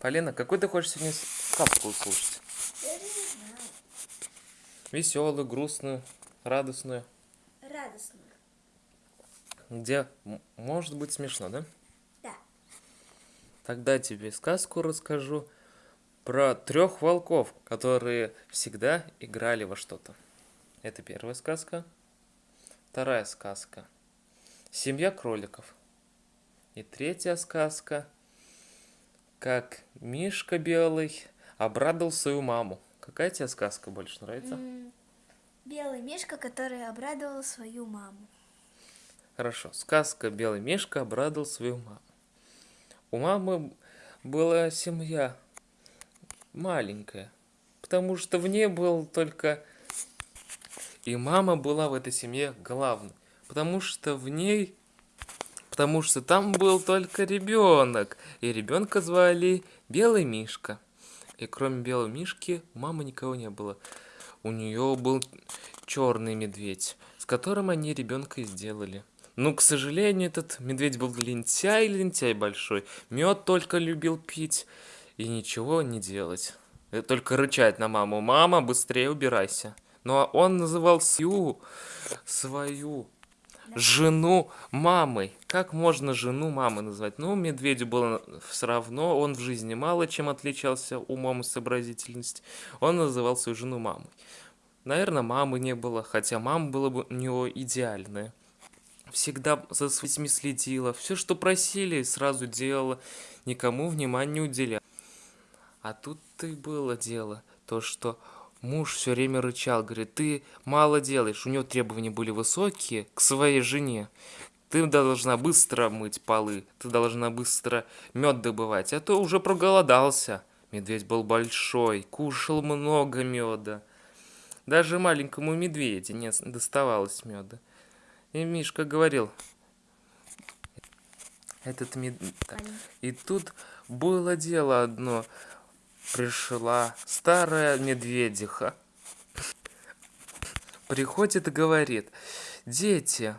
Полина, какой ты хочешь сегодня сказку услышать? Я же не знаю. Веселую, грустную, радостную. Радостную. Где может быть смешно, да? Да. Тогда тебе сказку расскажу про трех волков, которые всегда играли во что-то. Это первая сказка. Вторая сказка. Семья кроликов. И третья сказка. Как Мишка Белый обрадовал свою маму. Какая тебе сказка больше нравится? Белый мишка, который обрадовал свою маму. Хорошо. Сказка «Белый мишка» обрадовал свою маму. У мамы была семья маленькая, потому что в ней был только... И мама была в этой семье главной, потому что в ней... Потому что там был только ребенок, и ребенка звали Белый Мишка. И кроме Белого Мишки у мамы никого не было. У нее был черный медведь, с которым они ребенка и сделали. Ну, к сожалению, этот медведь был лентяй, лентяй большой. Мед только любил пить и ничего не делать. Э, Только рычать на маму. Мама, быстрее убирайся. Но он называл свою, свою жену мамой. Как можно жену мамы назвать? Ну, медведю было все равно, он в жизни мало чем отличался умом и сообразительностью. Он называл свою жену мамой. Наверное, мамы не было, хотя мама была бы у него идеальная. Всегда за своими следила, все, что просили, сразу делала, никому внимания не уделяла. А тут-то и было дело, то, что муж все время рычал, говорит, ты мало делаешь, у него требования были высокие к своей жене. Ты должна быстро мыть полы, ты должна быстро мед добывать, а то уже проголодался. Медведь был большой, кушал много меда. Даже маленькому медведю не доставалось меда. И Мишка говорил, этот мед... И тут было дело одно. Пришла старая медведиха. Приходит и говорит, дети,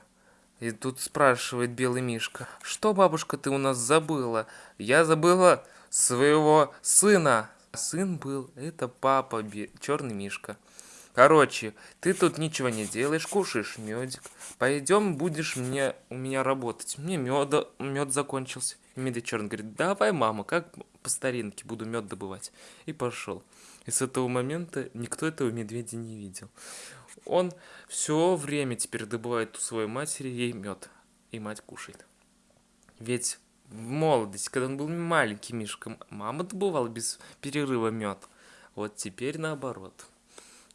и тут спрашивает белый мишка, что, бабушка, ты у нас забыла? Я забыла своего сына. Сын был, это папа, черный мишка. Короче, ты тут ничего не делаешь, кушаешь медик. Пойдем, будешь мне у меня работать. Мне меда, мед закончился. И медведь черный говорит, давай, мама, как по старинке буду мед добывать. И пошел. И с этого момента никто этого медведя не видел. Он все время теперь добывает у своей матери ей мед. И мать кушает. Ведь в молодости, когда он был маленький мишка, мама добывала без перерыва мед. Вот теперь наоборот.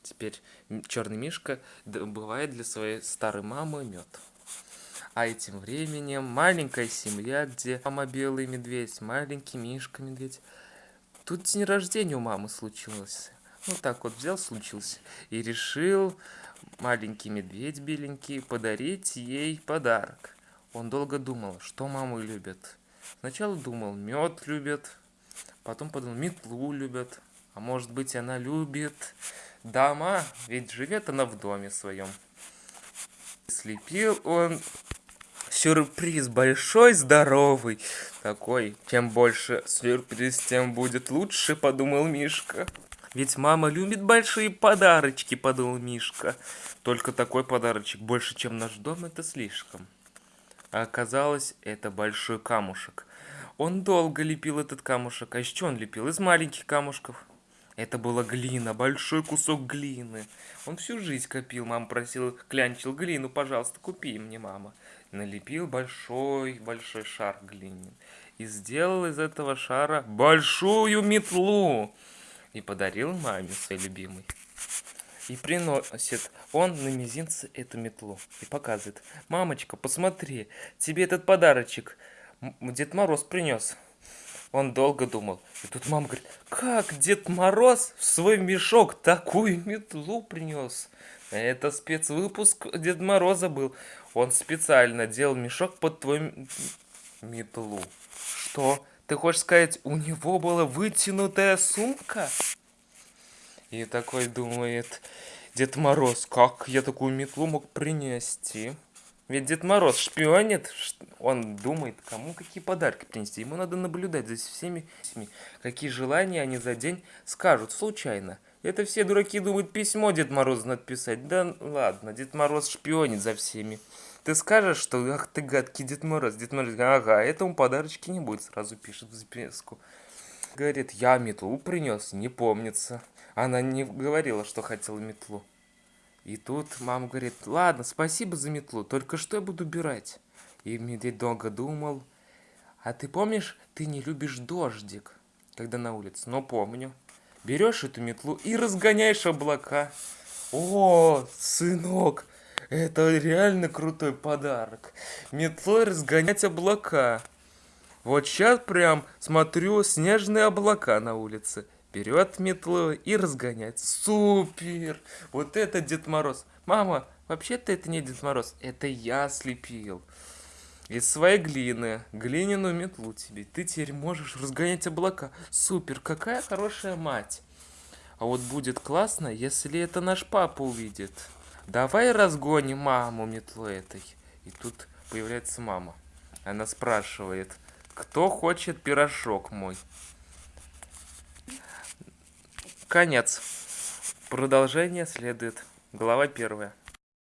Теперь черный мишка добывает для своей старой мамы мед. А этим временем маленькая семья, где мама белый медведь, маленький мишка медведь. Тут день рождения у мамы случился. Вот так вот взял, случился. И решил маленький медведь беленький подарить ей подарок. Он долго думал, что мамы любят. Сначала думал, мед любят, потом подумал, метлу любят. А может быть, она любит дома, ведь живет она в доме своем. Слепил он сюрприз большой, здоровый. Такой, чем больше сюрприз, тем будет лучше, подумал Мишка. Ведь мама любит большие подарочки, подумал Мишка. Только такой подарочек больше, чем наш дом, это слишком. А оказалось, это большой камушек. Он долго лепил этот камушек. А чего он лепил? Из маленьких камушков. Это была глина, большой кусок глины. Он всю жизнь копил. Мама просила, клянчил глину, пожалуйста, купи мне, мама. Налепил большой-большой шар глины. И сделал из этого шара большую метлу. И подарил маме своей любимой. И приносит он на мизинце эту метлу. И показывает. Мамочка, посмотри, тебе этот подарочек Дед Мороз принес. Он долго думал. И тут мама говорит, как Дед Мороз в свой мешок такую метлу принес? Это спецвыпуск Дед Мороза был. Он специально делал мешок под твою метлу. Что? Ты хочешь сказать, у него была вытянутая сумка? И такой думает, Дед Мороз, как я такую метлу мог принести? Ведь Дед Мороз шпионит, он думает, кому какие подарки принести. Ему надо наблюдать за всеми, всеми, какие желания они за день скажут случайно. Это все дураки думают, письмо Дед Морозу надо писать. Да ладно, Дед Мороз шпионит за всеми. Ты скажешь, что ах ты гадкий Дед Мороз. Дед Мороз, ага, этому подарочки не будет, сразу пишет в записку. Говорит, я метлу принес, не помнится. Она не говорила, что хотела метлу. И тут мама говорит, ладно, спасибо за метлу, только что я буду убирать? И медведь долго думал, а ты помнишь, ты не любишь дождик, когда на улице? Но помню. Берешь эту метлу и разгоняешь облака. О, сынок, это реально крутой подарок. Метлой разгонять облака. Вот сейчас прям смотрю снежные облака на улице. Берет метлу и разгоняет. Супер! Вот это Дед Мороз. Мама, вообще-то это не Дед Мороз, это я слепил. Из своей глины, глиняную метлу тебе. Ты теперь можешь разгонять облака. Супер, какая хорошая мать. А вот будет классно, если это наш папа увидит. Давай разгоним маму метлой этой. И тут появляется мама. Она спрашивает, кто хочет пирожок мой? Конец. Продолжение следует. Глава первая.